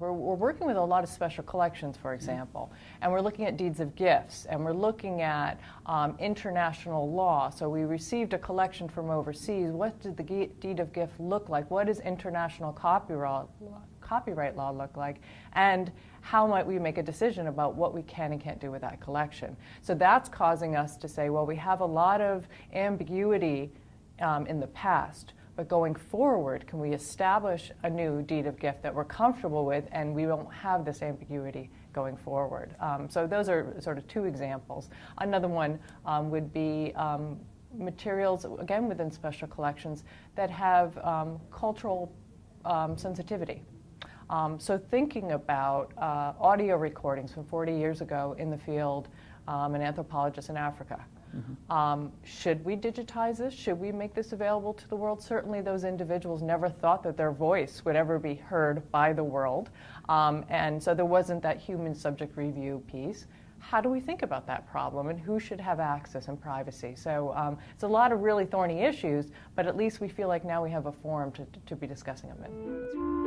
working with a lot of special collections, for example, and we're looking at deeds of gifts, and we're looking at um, international law. So we received a collection from overseas. What did the deed of gift look like? What does international copyright copyright law look like? And how might we make a decision about what we can and can't do with that collection? So that's causing us to say, well, we have a lot of ambiguity um, in the past. But going forward, can we establish a new deed of gift that we're comfortable with and we won't have this ambiguity going forward? Um, so those are sort of two examples. Another one um, would be um, materials, again within special collections, that have um, cultural um, sensitivity. Um, so thinking about uh, audio recordings from 40 years ago in the field, an anthropologist in Africa Mm-hmm. Um, should we digitize this? Should we make this available to the world? Certainly, those individuals never thought that their voice would ever be heard by the world. Um, and so there wasn't that human subject review piece. How do we think about that problem and who should have access and privacy? So um, it's a lot of really thorny issues, but at least we feel like now we have a forum to, to be discussing them in.